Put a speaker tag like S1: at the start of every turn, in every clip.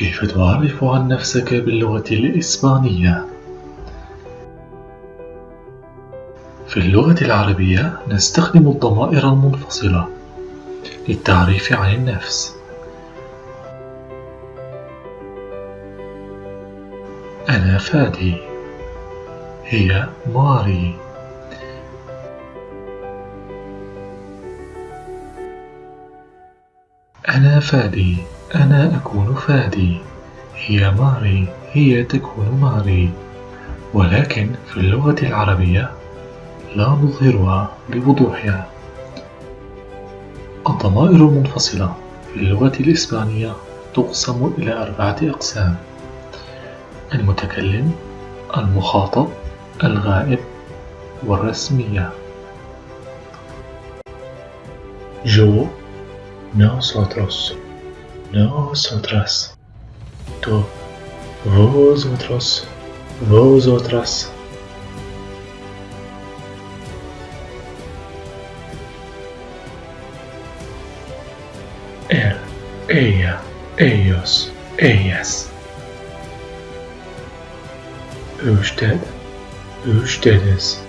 S1: كيف تعرف عن نفسك باللغة الإسبانية؟ في اللغة العربية نستخدم الضمائر المنفصلة للتعريف عن النفس. أنا فادي. هي ماري. أنا فادي. أنا أكون فادي. هي ماري. هي تكون ماري. ولكن في اللغة العربية لا نظهرها بوضوحها الضمائر المنفصلة في اللغة الإسبانية تقسم إلى أربعة أقسام. المتكلم المخاطب الغائب والرسمية. جو nosotros nosotras tú vosotros vosotras él ella ellos ellas usted ustedes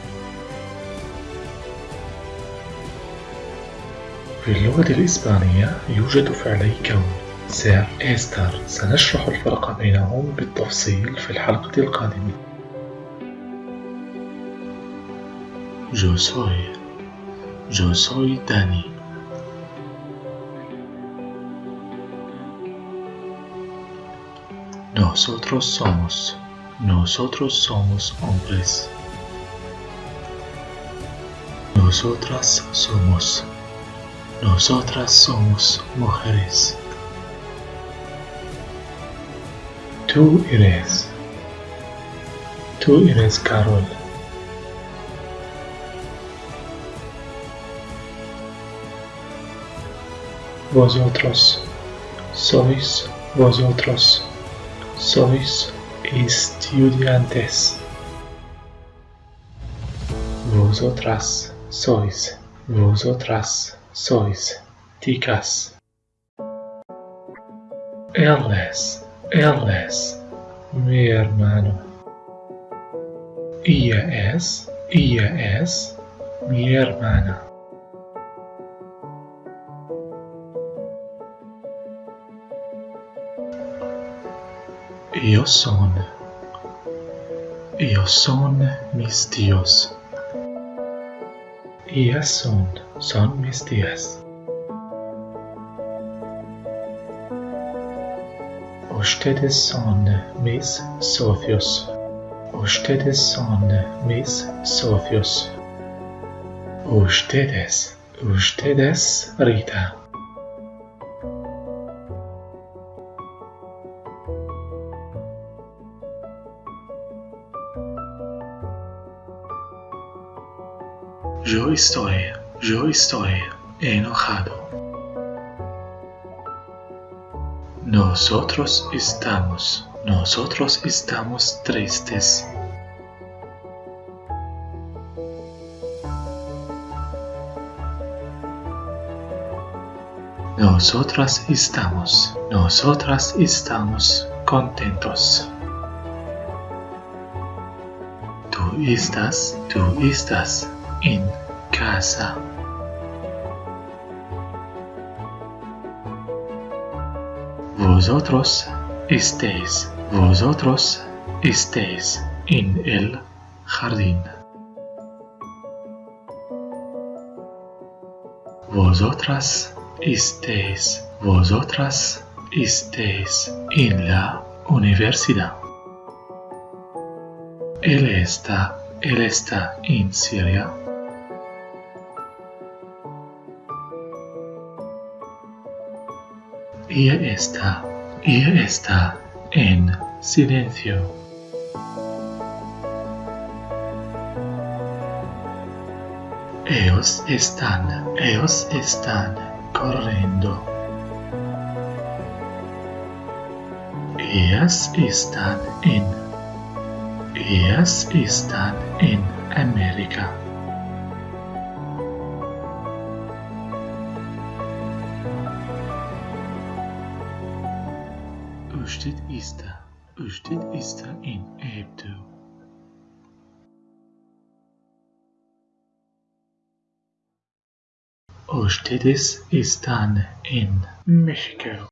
S1: في اللغة الإسبانية يوجد فعلي كون سير إستر سنشرح الفرق بينهم بالتفصيل في الحلقة القادمة Yo soy Dani Nosotros somos Nosotros somos hombres Nosotras somos Nosotras somos mujeres. Tu ires. Tu ires, Carol. Vosotros sois, vosotros sois estudiantes. Vosotras sois, vosotras sois ticas. Elnes él es mi hermano. Ella es, ella es mi hermana. Io son. Io son mis dios. Ellas son, son mis días. Ustedes son mis socios. Ustedes son mis socios. Ustedes, ustedes, Rita. Yo estoy, yo estoy enojado. Nosotros estamos, nosotros estamos tristes. Nosotras estamos, nosotras estamos contentos. Tú estás, tú estás en casa. Vosotros estéis, vosotros estéis en el jardín. Vosotras estéis, vosotras estéis en la universidad. Él está, él está en Siria. Ella está, ella está en silencio. Ellos están, ellos están corriendo. Ellas están en, ellas están en América. Östit Ista. Östit Ista in Äbdo. Östidis Istan in Mexico.